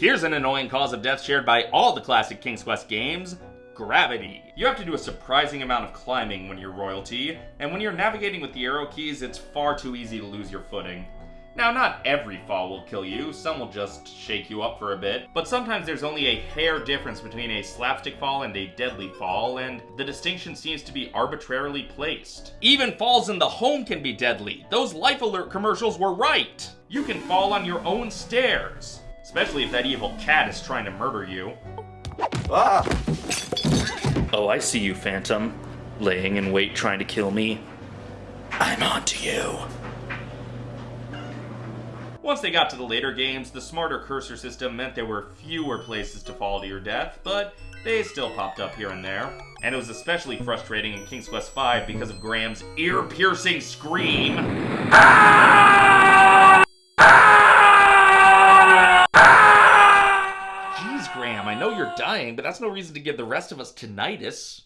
Here's an annoying cause of death shared by all the classic King's Quest games, gravity. You have to do a surprising amount of climbing when you're royalty, and when you're navigating with the arrow keys, it's far too easy to lose your footing. Now, not every fall will kill you, some will just shake you up for a bit, but sometimes there's only a hair difference between a slapstick fall and a deadly fall, and the distinction seems to be arbitrarily placed. Even falls in the home can be deadly. Those Life Alert commercials were right! You can fall on your own stairs, especially if that evil cat is trying to murder you. Ah! Oh, I see you, Phantom. Laying in wait trying to kill me. I'm on to you. Once they got to the later games, the smarter cursor system meant there were fewer places to fall to your death, but they still popped up here and there. And it was especially frustrating in King's Quest V because of Graham's ear-piercing scream. Jeez, Graham, I know you're dying, but that's no reason to give the rest of us tinnitus.